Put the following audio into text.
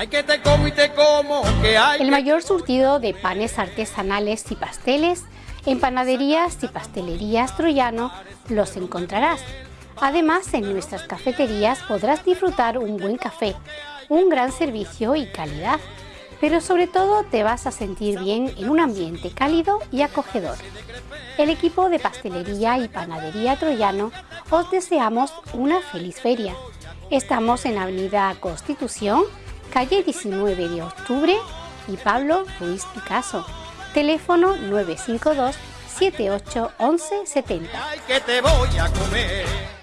Hay que te como y te como, que hay. El mayor surtido de panes artesanales y pasteles en panaderías y pastelerías Troyano los encontrarás. Además, en nuestras cafeterías podrás disfrutar un buen café, un gran servicio y calidad, pero sobre todo te vas a sentir bien en un ambiente cálido y acogedor. El equipo de pastelería y panadería Troyano os deseamos una feliz feria. Estamos en Avenida Constitución, calle 19 de octubre y Pablo Ruiz Picasso. Teléfono 952 78 11 70. Ay, que te voy a comer.